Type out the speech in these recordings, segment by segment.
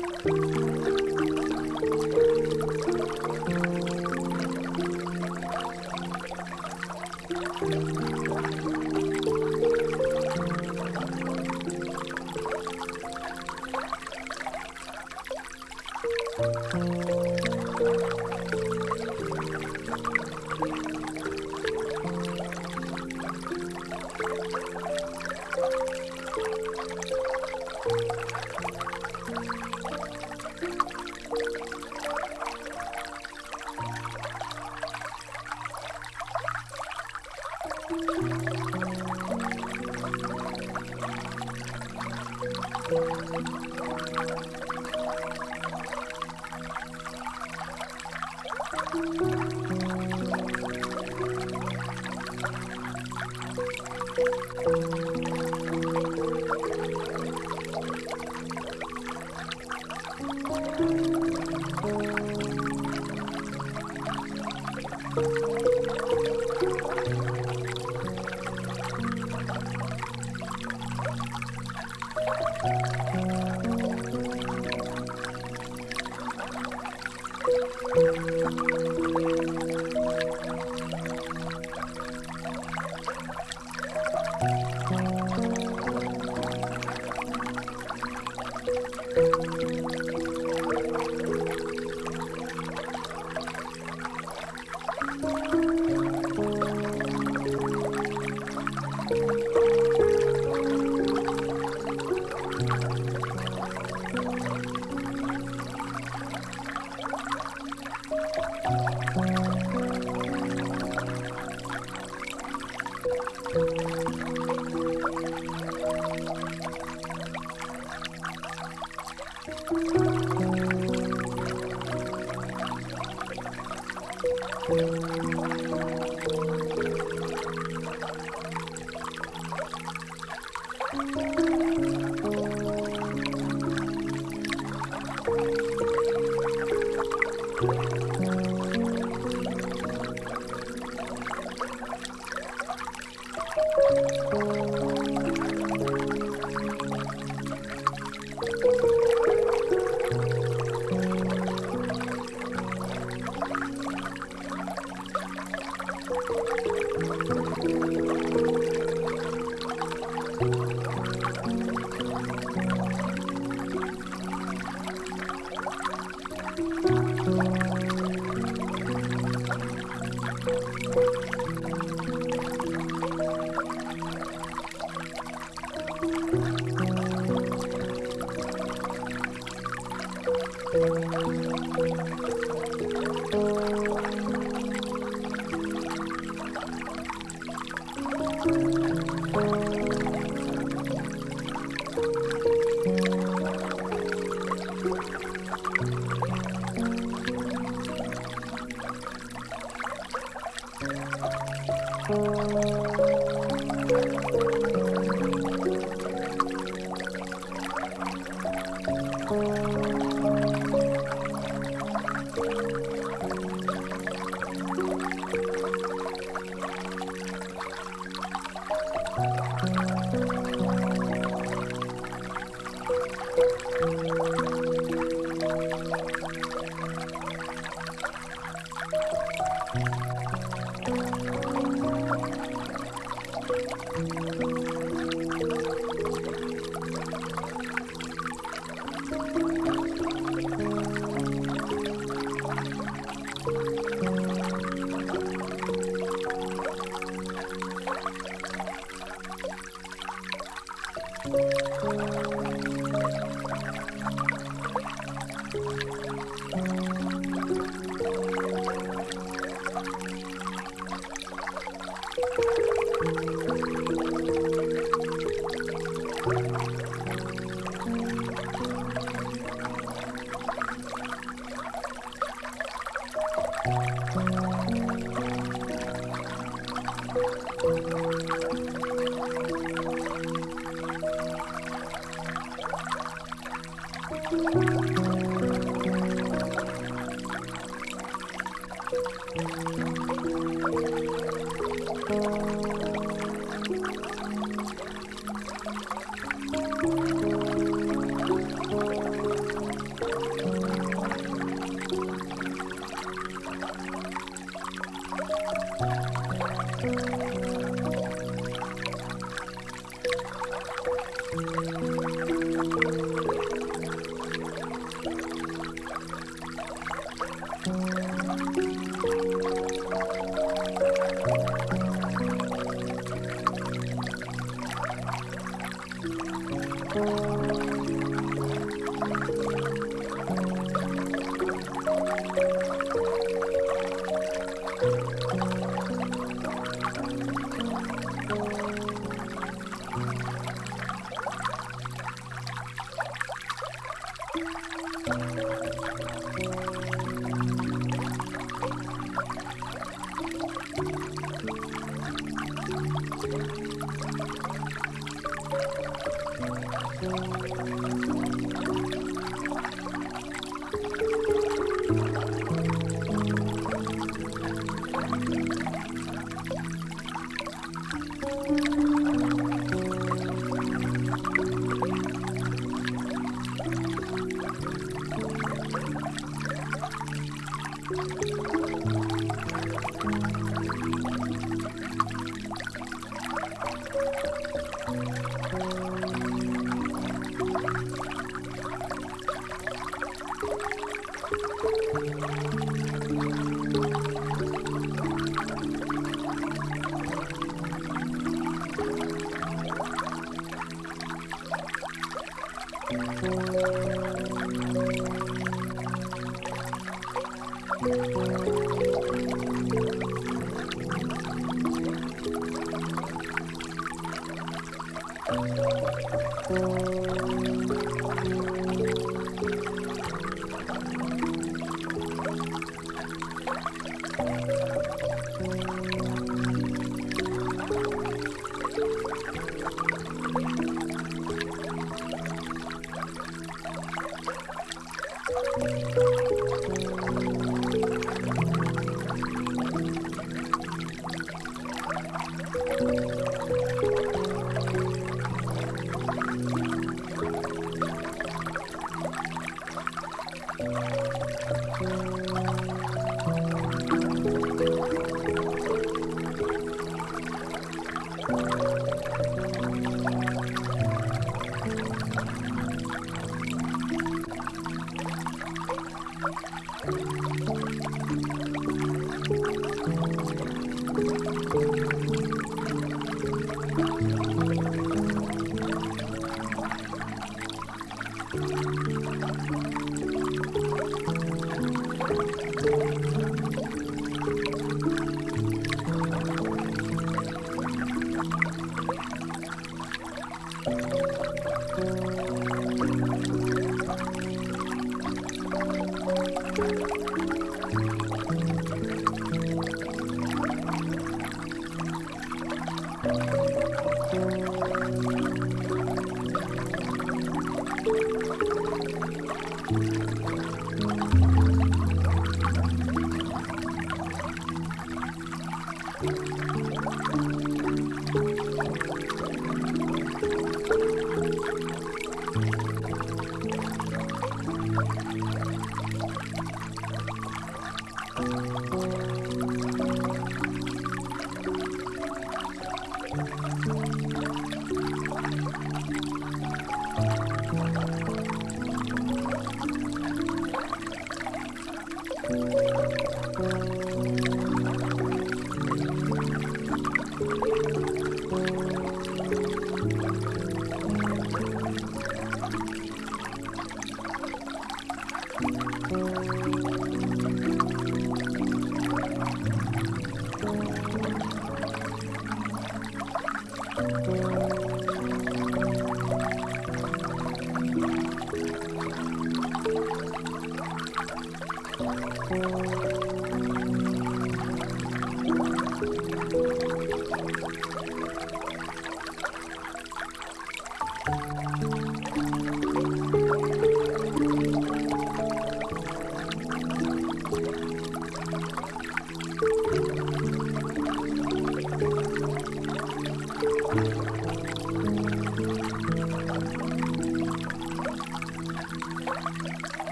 Música Música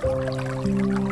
Música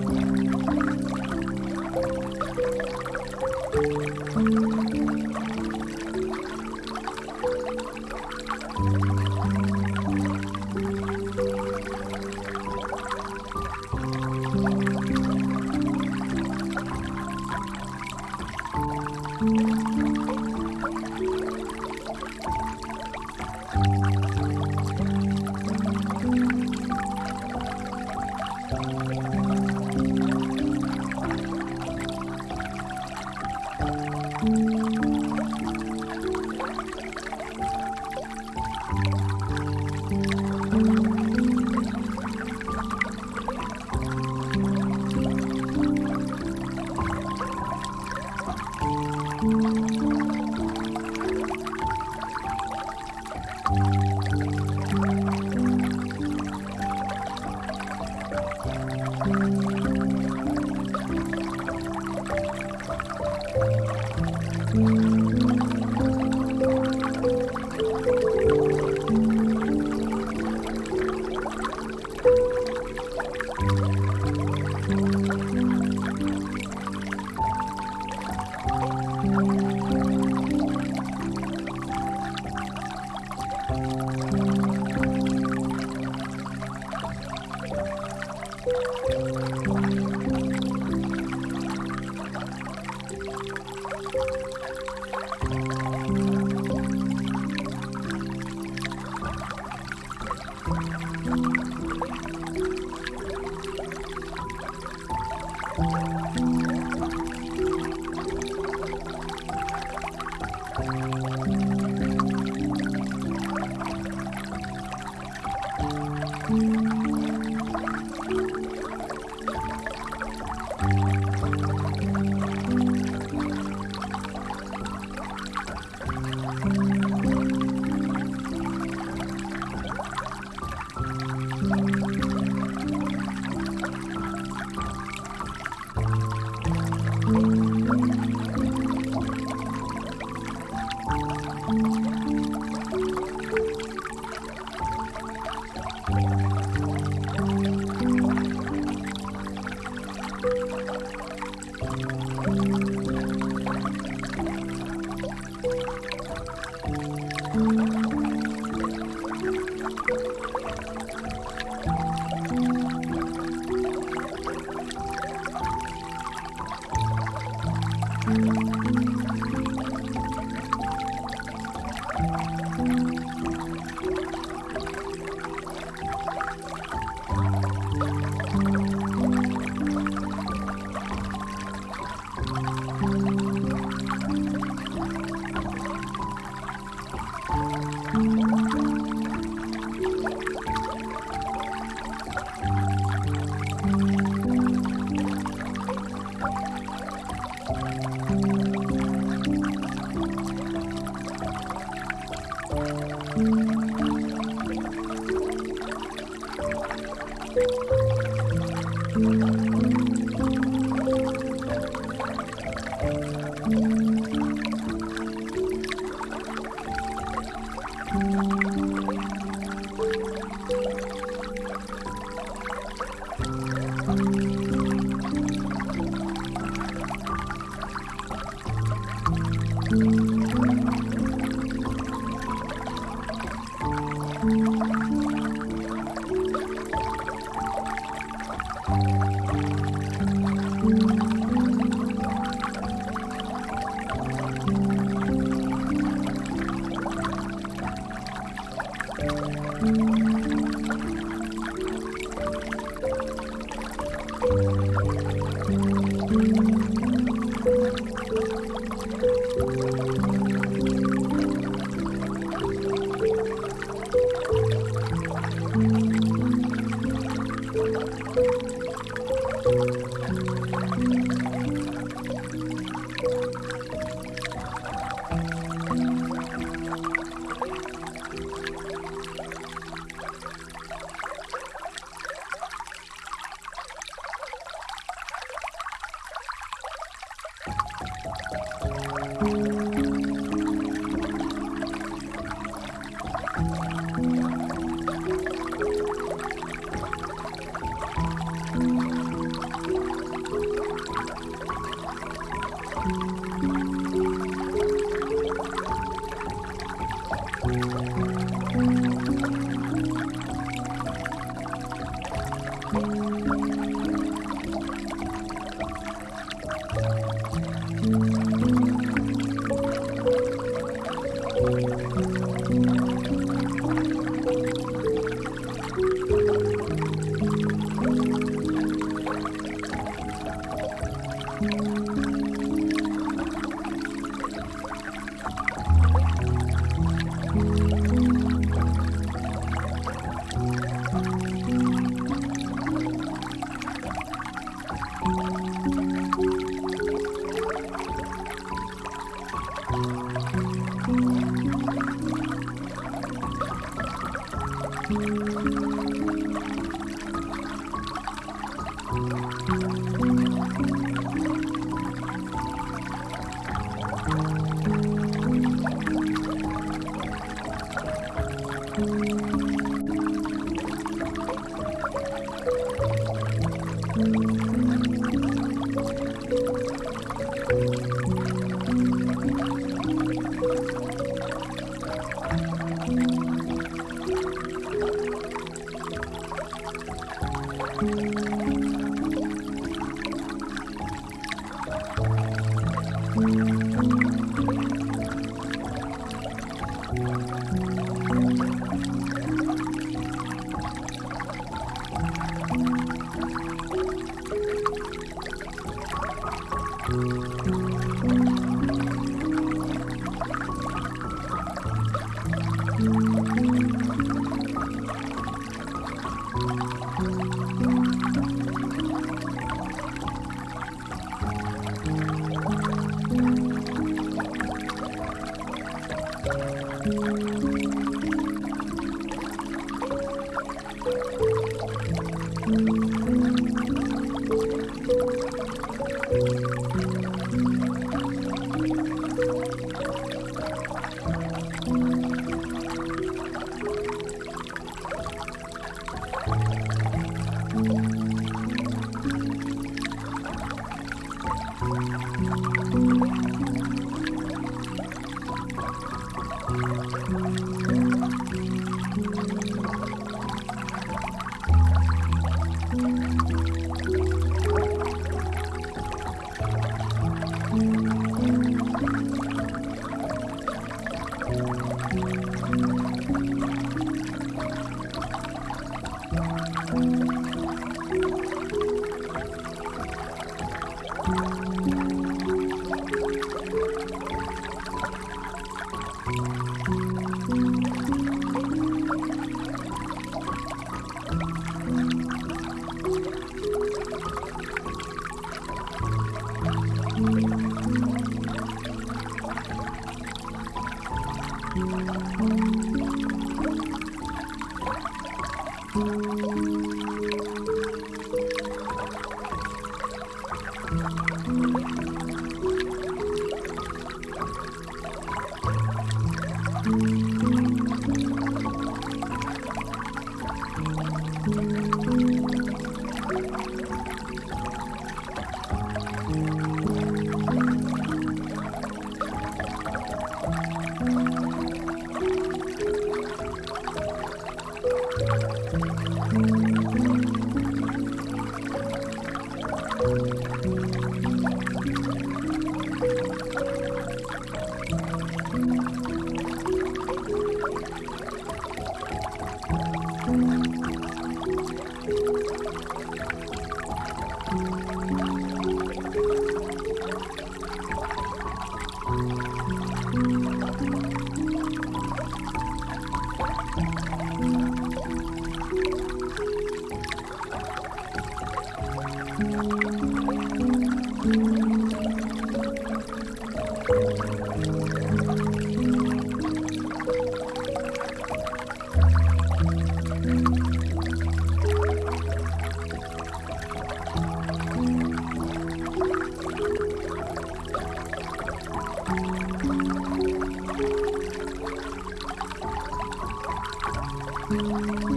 Thank you.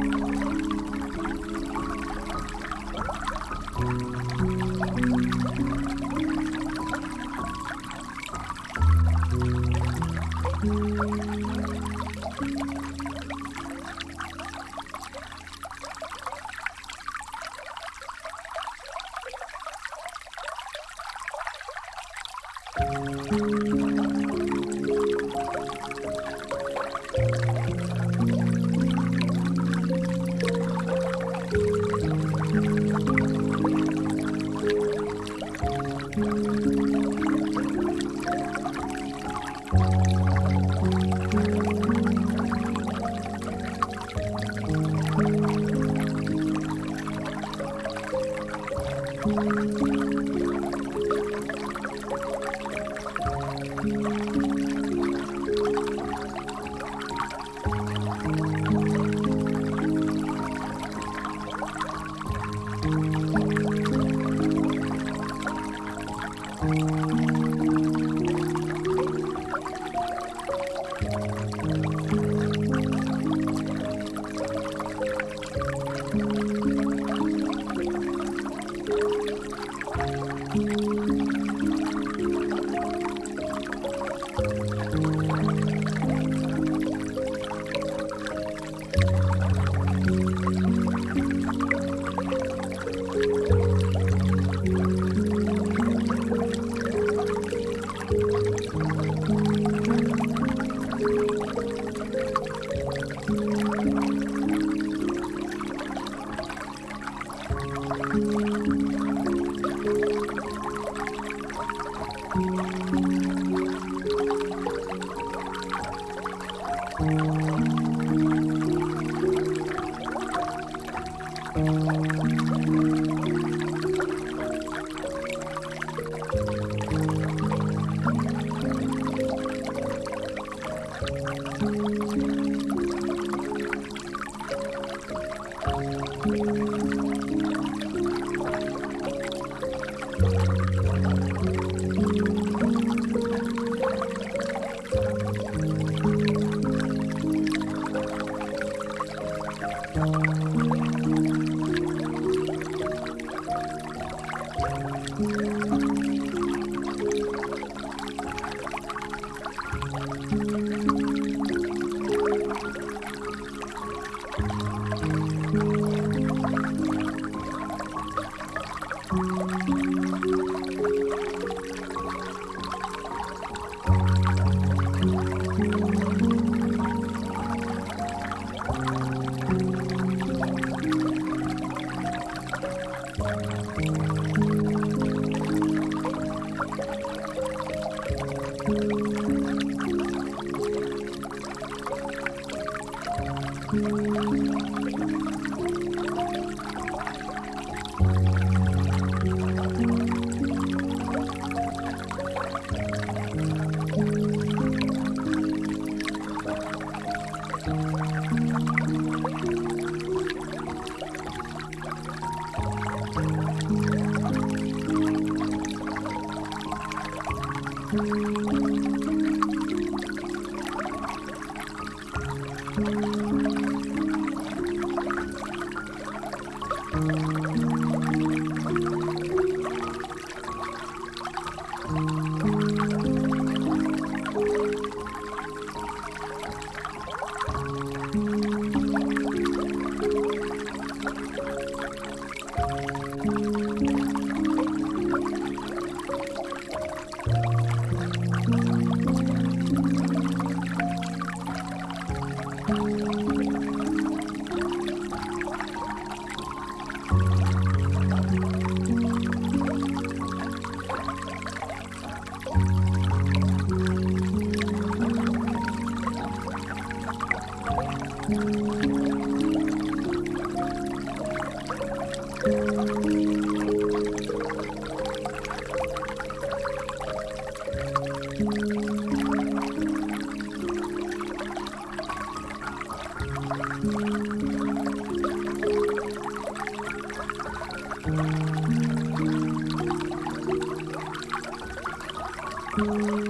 Thank you.